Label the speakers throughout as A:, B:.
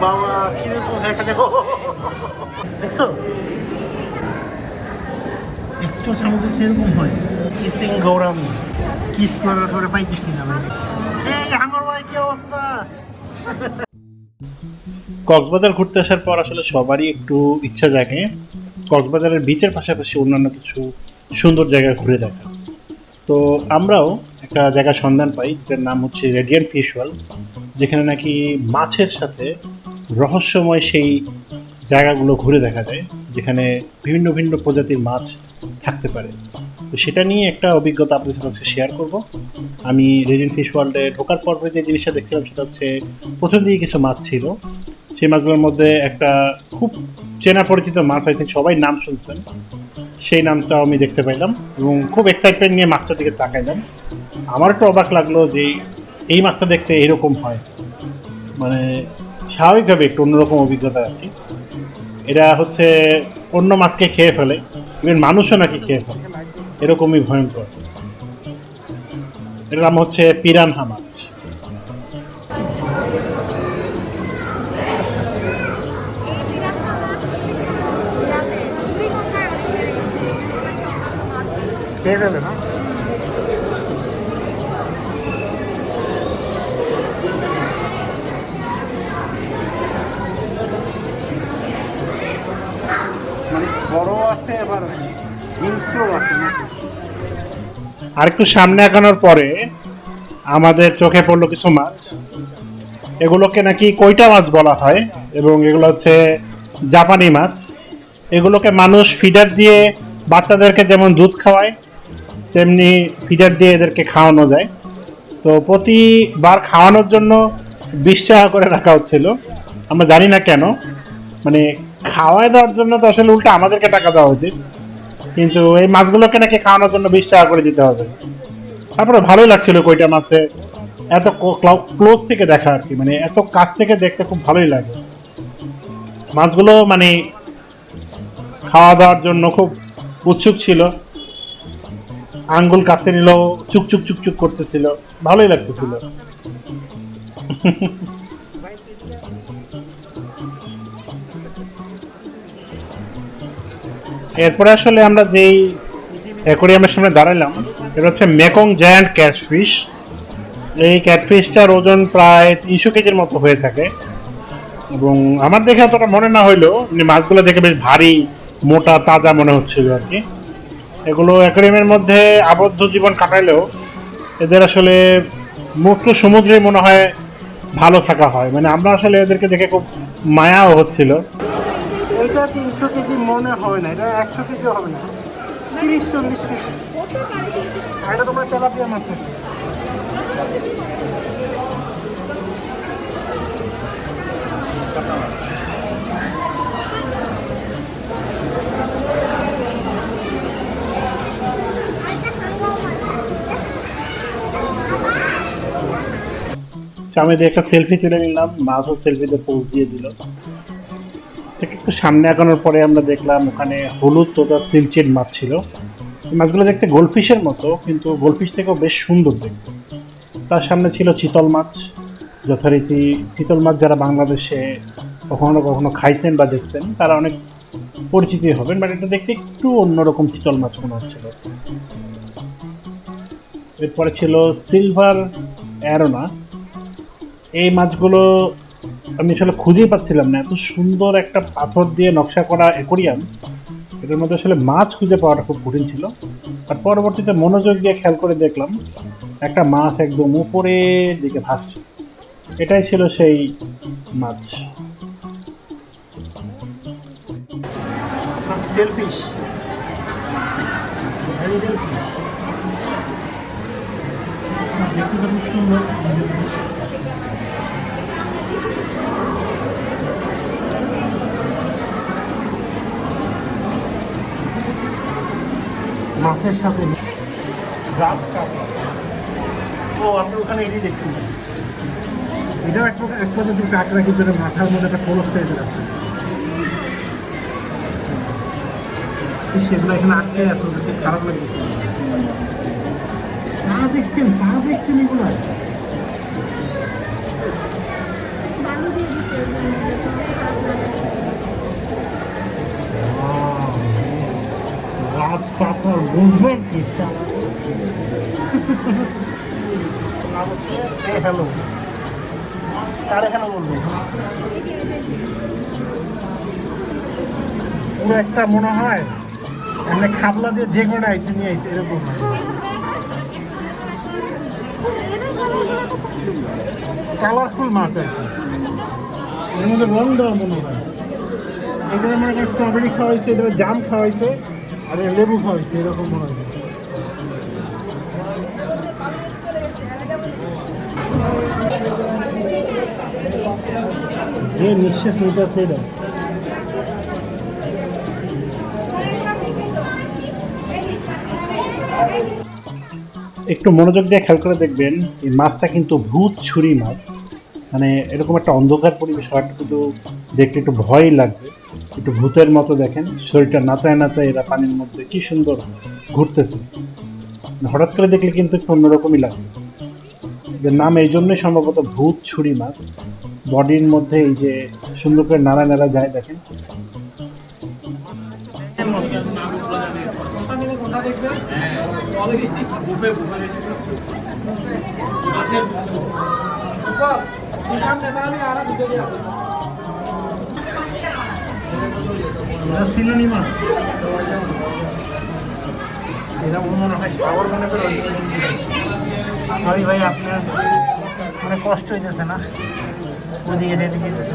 A: বাবা কিসিং কি অবস্থা?
B: কক্সবাজার ঘুরতে আসার পর আসলে সবারই একটু ইচ্ছা জাগে। কক্সবাজারের বিচের পাশাপাশি অন্যান্য কিছু সুন্দর জায়গা ঘুরে দেখা। তো আমরাও একটা জায়গার সন্ধান পাই, যেটার নাম হচ্ছে রেডিয়ান ফিশ ওয়ার্ল্ড যেখানে নাকি মাছের সাথে রহস্যময় সেই জায়গাগুলো ঘুরে দেখা যায়, যেখানে বিভিন্ন ভিন্ন প্রজাতির মাছ থাকতে পারে। তো সেটা নিয়ে একটা অভিজ্ঞতা আপনাদের সাথে শেয়ার করব। আমি রেডিয়ান ফিশ ওয়ার্ল্ডে ঢোকার পর যে জিনিসটা দেখছিলাম, সেটা হচ্ছে প্রথম দিকে কিছু মাছ ছিল। সেই মাছগুলোর মধ্যে একটা খুব চেনা পরিচিত মাছ আই থিঙ্ক সবাই নাম শুনছেন। সেই নামটাও আমি দেখতে পাইলাম এবং খুব এক্সাইটমেন্ট নিয়ে মাছটার দিকে তাকাইলাম। আমার একটু অবাক লাগল যে এই মাছটা দেখতে এরকম হয়। মানে স্বাভাবিকভাবে একটু অন্যরকম অভিজ্ঞতা আর কি। এরা হচ্ছে অন্য মাছকে খেয়ে ফেলে ইভেন মানুষও নাকি খেয়ে ফেলে। এরকমই ভয়ঙ্কর। এর নাম হচ্ছে পিরানহা মাছ
A: না
B: আর একটু সামনে আগানোর পরে আমাদের চোখে পড়ল কিছু মাছ। এগুলোকে নাকি কইটা মাছ বলা হয়, এবং এগুলো হচ্ছে জাপানি মাছ। এগুলোকে মানুষ ফিডার দিয়ে বাচ্চাদেরকে যেমন দুধ খাওয়ায় তেমনি ফিডার দিয়ে এদেরকে খাওয়ানো যায়। তো প্রতিবার খাওয়ানোর জন্য বিশ টাকা করে রাখা হচ্ছিল। আমরা জানি না কেন। মানে খাওয়ায় দেওয়ার জন্য তো আসলে উল্টা আমাদেরকে টাকা দেওয়া উচিত। কিন্তু এই মাছগুলোকে নাকি খাওয়ানোর জন্য বিশ টাকা করে দিতে হবে। তারপরে ভালোই লাগছিল কইটা মাছে। এত ক্লোজ থেকে দেখা আর কি। মানে এত কাছ থেকে দেখতে খুব ভালোই লাগে। মাছগুলো মানে খাওয়া দাওয়ার জন্য খুব উৎসুক ছিল। আঙ্গুল কাছে নিল, চুক চুক চুক চুক করতেছিল। ভালোই লাগতেছিল। এরপরে আসলে আমরা যেই অ্যাকোরিয়ামের সামনে দাঁড়াইলাম, এটা হচ্ছে মেকং জায়ান্ট ক্যাটফিশ। এই ক্যাটফিশটার ওজন প্রায় তিনশো কেজির মতো হয়ে থাকে। এবং আমার দেখে অতটা মনে না হইলেও মাছগুলো দেখে বেশ ভারী, মোটা, তাজা মনে হচ্ছিল আর কি। এগুলো অ্যাকোরিয়ামের মধ্যে আবদ্ধ জীবন কাটাইলেও এদের আসলে মুক্ত সমুদ্রে মনে হয় ভালো থাকা হয়। মানে আমরা আসলে এদেরকে দেখে খুব মায়াও হচ্ছিল।
A: এটা তিনশো কেজি মনে হয় না, এটা একশো কেজি হবে না। তিরিশ, চল্লিশ কেজি। এটা তোমার তেলাপিয়া মাছ আছে
B: আমি দিয়ে একটা সেলফি তুলে নিলাম, মাছও সেলফিতে পোজ দিয়ে দিল। ঠিক একটু সামনে আগানোর পরে আমরা দেখলাম ওখানে হলুদ তোতা সিলচেট মাছ ছিল। মাছগুলো দেখতে গোলফিশের মতো, কিন্তু গোলফিশ থেকেও বেশ সুন্দর দেখতে। তার সামনে ছিল চিতল মাছ। যথারীতি চিতল মাছ যারা বাংলাদেশে কখনো কখনো খাইছেন বা দেখছেন, তারা অনেক পরিচিতি হবেন বাট এটা দেখতে একটু অন্যরকম চিতল মাছ মনে হচ্ছিল। এরপরে ছিল সিলভার অ্যারোনা এই মাছগুলো আমি আসলে খুঁজেই পাচ্ছিলাম না। এত সুন্দর একটা পাথর দিয়ে নকশা করা অ্যাকোরিয়াম। এটার মধ্যে আসলে মাছ খুঁজে পাওয়াটা খুব কঠিন ছিল। আর পরবর্তীতে মনোযোগ দিয়ে খেয়াল করে দেখলাম একটা মাছ একদম উপরের দিকে ভাসছে। এটাই ছিল সেই মাছ।
A: সেলফিশ দেখতে খুব সুন্দর। মাছের সাথে। গাছ কাটা। ও আপনার ওখানে এটি দেখছি। এটাও এক প্রকার এক প্রজাতির কাঁকড়া কিন্তু মাথার মধ্যে একটা খোলস টাইপের আছে। সেগুলো এখানে আটকে আছে ওদেরকে খারাপ লাগছে। কারা দেখছেন তা দেখছেন এগুলো? পাতার মুভমেন্ট কি হ্যালো? বলব? পুরো একটা মনে হয় এমনি খাবলা দিয়ে যে কোনো আইসে নিয়ে আইসে এরকম। কালারফুল মাছ আর কি। এর মধ্যে রং দেওয়া মনে হয় এখানে মনে স্ট্রবেরি খাওয়াইছে এটা জাম খাওয়াইছে আর লেবু খাওয়াইছে এরকম মনে হয়। যে নিঃশ্বাস নিতেছে এটা।
B: একটু মনোযোগ দিয়ে খেয়াল করে দেখবেন, এই মাছটা কিন্তু ভূত ছুরি মাছ। মানে এরকম একটা অন্ধকার পরিবেশ হওয়াটা কিন্তু দেখতে একটু ভয় লাগবে। একটু ভূতের মতো দেখেন, শরীরটা নাচায় নাচায় এরা পানির মধ্যে কি সুন্দর ঘুরতেছে। মানে হঠাৎ করে দেখলে কিন্তু একটু অন্যরকমই লাগবে। এদের নাম এই জন্যই সম্ভবত ভূত ছুরি মাছ। বডির মধ্যে এই যে সুন্দর করে নাড়া নাড়া যায় দেখেন।
A: এটা মনে হয় সাগর মনে সরি ভাই আপনার অনেক কষ্ট হইতেছে না? ওদিকে যেদিকে যেতেছে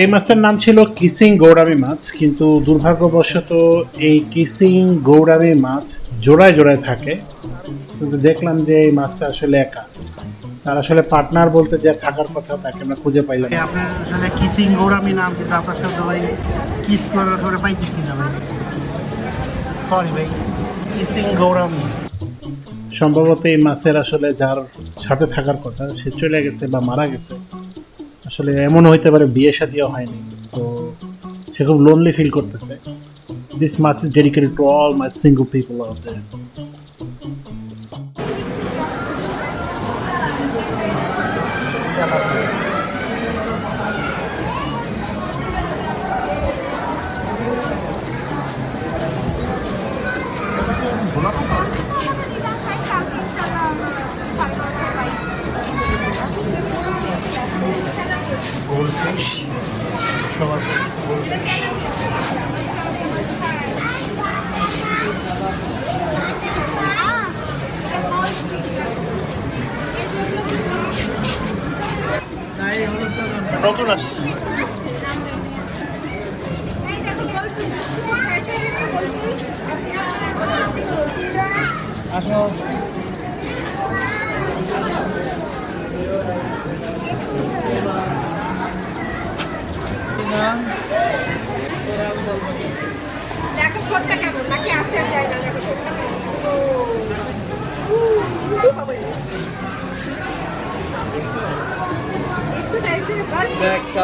B: এই মাছের নাম ছিল কিসিং গৌরামি মাছ, কিন্তু দুর্ভাগ্যবশত এই কিসিং গৌরামি মাছ জোড়ায় জোড়ায় থাকে। কিন্তু দেখলাম যে এই মাছটা আসলে একা। তার আসলে পার্টনার বলতে যে থাকার কথা, তাকে আমরা খুঁজে পাইলাম।
A: আপনার সাথে কিসিং গৌরামি নাম কিন্তু আপনার সাথে কিস পাইতেছি না সরি ভাই কিসিং গৌরামি
B: সম্ভবত এই মাছের আসলে যার সাথে থাকার কথা, সে চলে গেছে বা মারা গেছে। আসলে এমন হইতে পারে বিয়ে সাদিও হয়নি। সো সে খুব লোনলি ফিল করতেছে। This much is dedicated to all my single people out there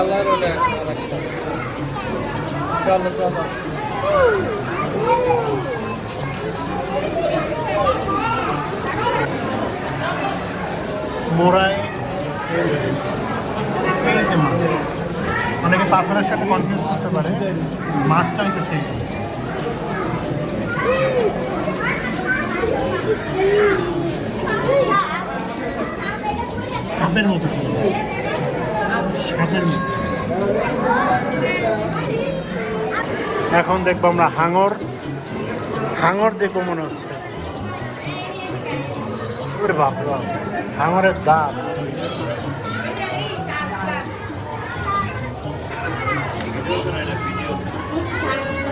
C: ওটা আরেকটা। চলো চলো।
A: মোড়ায় এই মাছ অনেকে পাথরের সাথে কনফিউজ করতে পারে। মাছটা। সাপের মতো সাপের মতো। এখন দেখব আমরা হাঙর। হাঙর দেখব মনে হচ্ছে। বাপ বাপ হাঙরের দাঁত।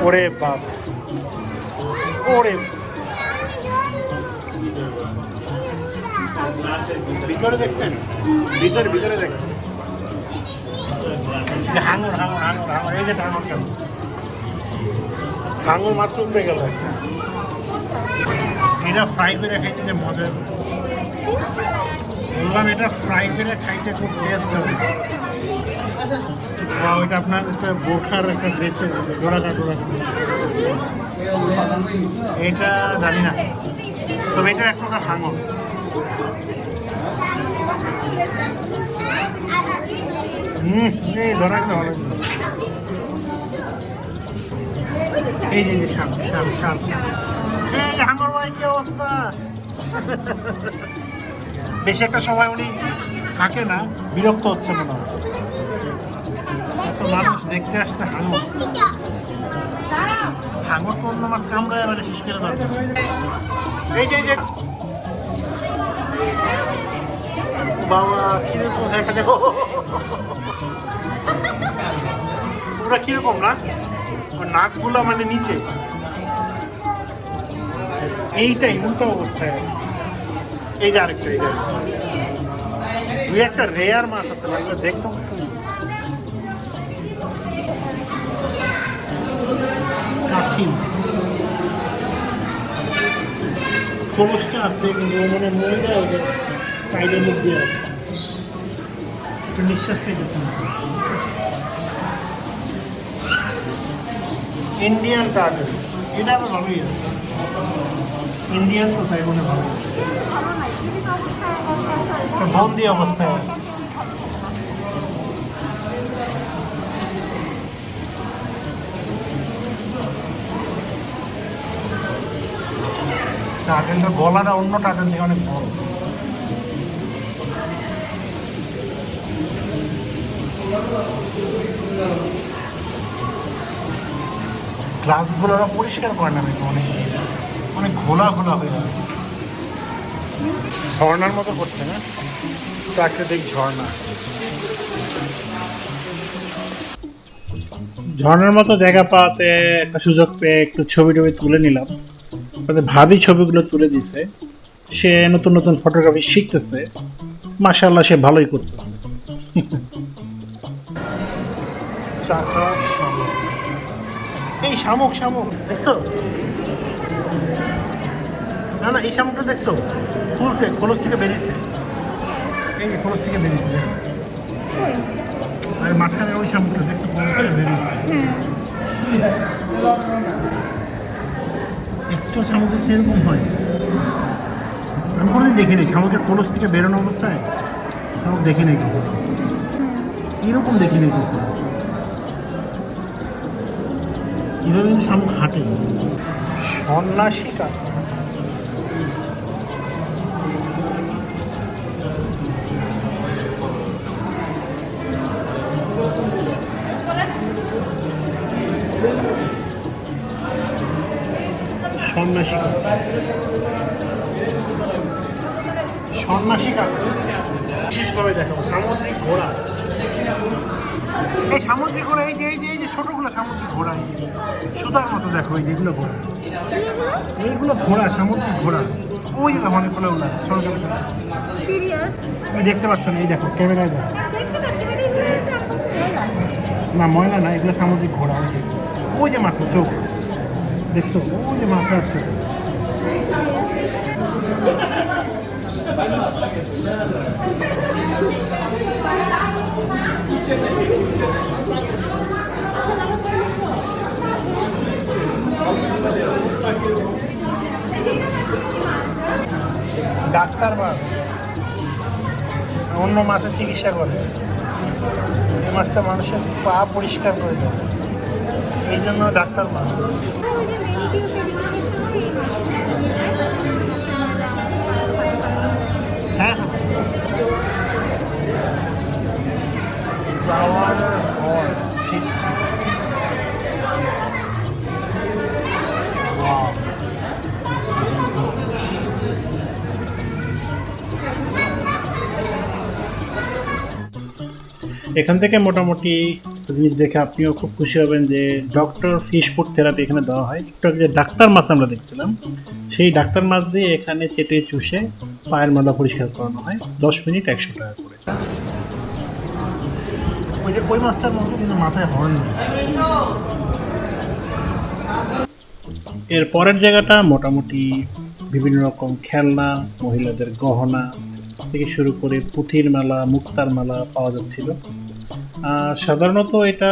A: ওরে বাপ, ওরে ভিতরে দেখছেন? ভিতরে ভিতরে দেখছেন? হাঙর হাঙর হাঙর হাঙর। এই যে হাঙর কেন
B: আঙুল মাত্র উঠে গেল এটা ফ্রাই করে খাইতে যে মজা বললাম, এটা ফ্রাই করে খাইতে খুব টেস্ট হবে। বা ওইটা আপনার একটা বোখার একটা ড্রেসের ডোরাকা এটা জানি না। তবে এটা এক প্রকার হাঙর। হুম এই ধরা গেলে ভালো। এই যে সাপ সাপ সাপ অবস্থা? বেশি একটা সময় উনি থাকে না, বিরক্ত হচ্ছে মনে হয়। মানুষ দেখতে আসছে হাঙর হাঙর তো মাছ করে এই যে বাবা কীরকম দেখা দেখো ওরা কীরকম না নাকগুলো মানে নিচে। এইটাই উল্টো অবস্থায়। এই যে আরেকটা, এই দুই একটা রেয়ার মাছ আছে না এগুলো দেখতে খুব সুন্দর। কাছিম খোলসটা আছে, কিন্তু মানে ময়দা ওই যে সাইডের মুখ দিয়ে আছে। নিঃশ্বাস চাইতেছে না ইন্ডিয়ান টার্টল এটা আবার ভালোই আছে ইন্ডিয়ান তো তাই মনে ভালো। বন্দি অবস্থায় আছে। টার্টেলটার গলাটা অন্য টার্টেল থেকে অনেক বড়। গ্লাসগুলো ওরা পরিষ্কার করে না নাকি অনেক অনেক ঘোলা ঘোলা হয়ে গেছে ঝর্ণার মতো করছে না? প্রাকৃতিক ঝর্ণা।
D: ঝর্ণার মতো জায়গা পাওয়াতে একটা সুযোগ পেয়ে একটু ছবি টবি তুলে নিলাম। তাতে ভাবি ছবিগুলো তুলে দিছে। সে নতুন নতুন ফটোগ্রাফি শিখতেছে। মাশাল্লাহ সে ভালোই করতেছে।
B: শামুক এই শামুক শামুক, দেখছ? না না, এই শামুকটা দেখছ? খুলছে খোলস থেকে বেরিয়েছে। এই যে খোলস থেকে বেরিয়েছে, দেখো। আর মাঝখানে ওই শামুকটা, দেখছ, খোলস থেকে বেরিয়েছে। একটু শামুক দেখতে হয়। আমি কোনোদিন দেখিনি, শামুকের খোলস থেকে বেরোনো অবস্থায়। শামুক দেখিনি কখনো। এরকম দেখিনি কখনো। এভাবে কিন্তু শামুক হাঁটে? সন্ন্যাসী কাকা সন্ন্যাসী সন্ন্যাসী বিশেষভাবে দেখাবো। সামুদ্রিক ঘোড়া। এই সামুদ্রিক ঘোড়া এই যে এই যে ছোটগুলো সামুদ্রিক ঘোড়া সুতার মতো দেখো এই যেগুলো ঘোড়া। এইগুলো ঘোড়া সামুদ্রিক ঘোড়া। ওই যে অনেকগুলো ওগুলো ছোটো ছোটো ছোটো তুমি দেখতে পাচ্ছ না এই দেখো ক্যামেরায় দেখো। না ময়লা না এগুলো সামুদ্রিক ঘোড়া ওই যে। ওই যে মাথা চোখ। দেখছ? ওই যে মাথা আছে ডাক্তার মাছ। অন্য মাছের চিকিৎসা করে। এই মাছটা মানুষের পা পরিষ্কার করে দেয়। এই জন্য ডাক্তার মাছ।
D: এখান থেকে মোটামুটি জিনিস দেখে আপনিও খুব খুশি হবেন যে ডক্টর ফিশ ফুড থেরাপি এখানে দেওয়া হয়। একটু যে ডাক্তার মাছ আমরা দেখছিলাম। সেই ডাক্তার মাছ দিয়ে এখানে চেটে চুষে পায়ের মালা পরিষ্কার করানো হয়। দশ মিনিট একশো টাকা করে।
B: ওই যে ওই মাছটার মধ্যে কিন্তু মাথায় হর্ন এর পরের জায়গাটা মোটামুটি বিভিন্ন রকম খেলনা মহিলাদের গহনা থেকে শুরু করে পুঁথির মালা, মুক্তার মালা পাওয়া যাচ্ছিল। সাধারণত এটা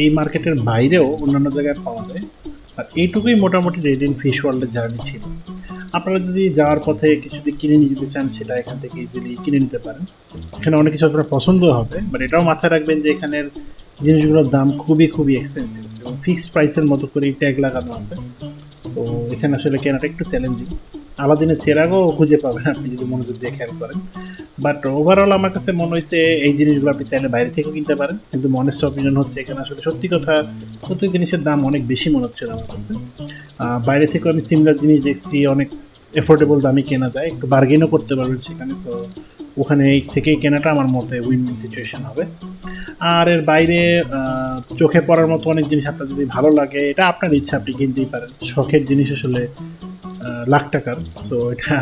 B: এই মার্কেটের বাইরেও অন্যান্য জায়গায় পাওয়া যায়। আর এইটুকুই মোটামুটি রেডিন ফিশ ওয়ার্ল্ডের জার্নি ছিল। আপনারা যদি যাওয়ার পথে কিছু যদি কিনে নিয়ে যেতে চান, সেটা এখান থেকে ইজিলি কিনে নিতে পারেন। এখানে অনেক কিছু আপনার পছন্দ হবে বাট এটাও মাথায় রাখবেন যে এখানের জিনিসগুলোর দাম খুবই খুবই এক্সপেন্সিভ এবং ফিক্সড প্রাইসের মতো করে ট্যাগ লাগানো আছে। সো এখানে আসলে কেনাটা একটু চ্যালেঞ্জিং আলাদিনের চেরাগও খুঁজে পাবেন আপনি যদি মনোযোগ দিয়ে খেয়াল করেন। বাট ওভারঅল আমার কাছে মনে হয়েছে এই জিনিসগুলো আপনি চাইলে বাইরে থেকেও কিনতে পারেন। কিন্তু মনেস্ট অপিনিয়ন হচ্ছে এখানে আসলে সত্যি কথা, প্রত্যেক জিনিসের দাম অনেক বেশি মনে হচ্ছিল আমার কাছে। বাইরে থেকেও আমি সিমিলার জিনিস দেখছি, অনেক এফোর্ডেবল দামে কেনা যায়, একটু বার্গেনও করতে পারবেন সেখানে। সো ওখানে এই থেকেই কেনাটা আমার মতে উইন উইন সিচুয়েশন হবে। আর এর বাইরে চোখে পড়ার মতো অনেক জিনিস আপনার যদি ভালো লাগে, এটা আপনার ইচ্ছা, আপনি কিনতেই পারেন। শখের জিনিস আসলে লাখ টাকার। সো এটা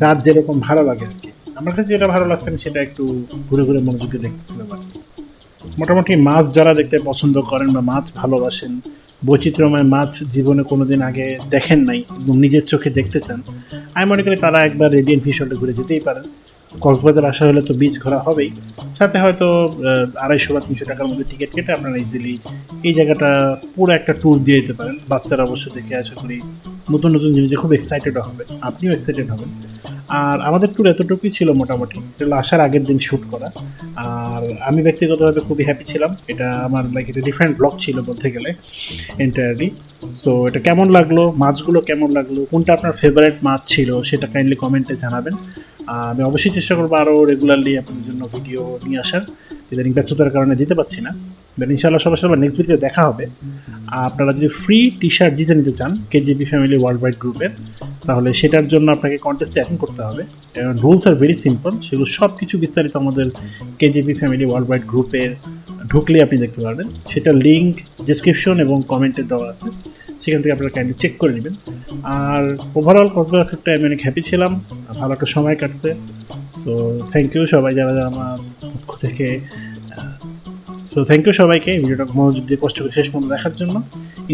B: যার যেরকম ভালো লাগে আর কি। আমার কাছে যেটা ভালো লাগছে, আমি সেটা একটু ঘুরে ঘুরে মনোযোগে দেখতেছিলাম আর। মোটামুটি মাছ যারা দেখতে পছন্দ করেন বা মাছ ভালোবাসেন, বৈচিত্র্যময় মাছ জীবনে কোনোদিন আগে দেখেন নাই একদম নিজের চোখে দেখতে চান, আমি মনে করি তারা একবার রেডিয়েন্ট ফিশলে ঘুরে যেতেই পারেন। কক্সবাজার আসা হলে তো বিচ ঘোরা হবেই। সাথে হয়তো আড়াইশো বা তিনশো টাকার মধ্যে টিকিট কেটে আপনারা ইজিলি এই জায়গাটা পুরো একটা ট্যুর দিয়ে দিতে পারেন। বাচ্চারা অবশ্য দেখে আশা করি নতুন নতুন জিনিসে খুব এক্সাইটেড হবে। আপনিও এক্সাইটেড হবেন। আর আমাদের ট্যুর এতটুকুই ছিল মোটামুটি। এটা আসার আগের দিন শ্যুট করা। আর আমি ব্যক্তিগতভাবে খুবই হ্যাপি ছিলাম। এটা আমার লাইক এটা ডিফারেন্ট ব্লগ ছিল বলতে গেলে এন্টায়ারলি সো এটা কেমন লাগল? মাছগুলো কেমন লাগল? কোনটা আপনার ফেভারিট মাছ ছিল? সেটা কাইন্ডলি কমেন্টে জানাবেন। আমি অবশ্যই চেষ্টা করব আরও রেগুলারলি আপনাদের জন্য ভিডিও নিয়ে আসার। ইদানিং ব্যস্ততার কারণে দিতে পারছি না। দেন ইনশাআল্লাহ সবার সাথে নেক্সট ভিডিও দেখা হবে। আপনারা যদি ফ্রি টি শার্ট জিতে নিতে চান কেজিপি ফ্যামিলি ওয়ার্ল্ড ওয়াইড গ্রুপের তাহলে সেটার জন্য আপনাকে কন্টেস্টে অ্যাটেন্ড করতে হবে। রুলস আর ভেরি সিম্পল সেগুলো সব কিছু বিস্তারিত আমাদের কেজিপি ফ্যামিলি ওয়ার্ল্ড ওয়াইড গ্রুপের ঢুকলে আপনি দেখতে পারবেন। সেটা লিঙ্ক ডিসক্রিপশন এবং কমেন্টে দেওয়া আছে। সেখান থেকে আপনারা কাইন্ডলি চেক করে নেবেন। আর ওভারঅল কসবার ট্রিপটা আমি অনেক হ্যাপি ছিলাম ভালো একটা সময় কাটছে। সো থ্যাংক ইউ সবাই যারা যারা আমার পক্ষ থেকে সো থ্যাংক ইউ সবাইকে ভিডিওটা মনোযোগ দিয়ে কষ্ট করে শেষ পর্যন্ত দেখার জন্য।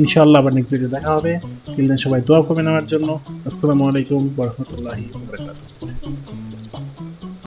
B: ইনশাআল্লাহ আবার নেক্সট ভিডিও দেখা হবে। টিল সবাই দোয়া করবেন আমার জন্য। আসসালামু আলাইকুম রহমতুল্লাহি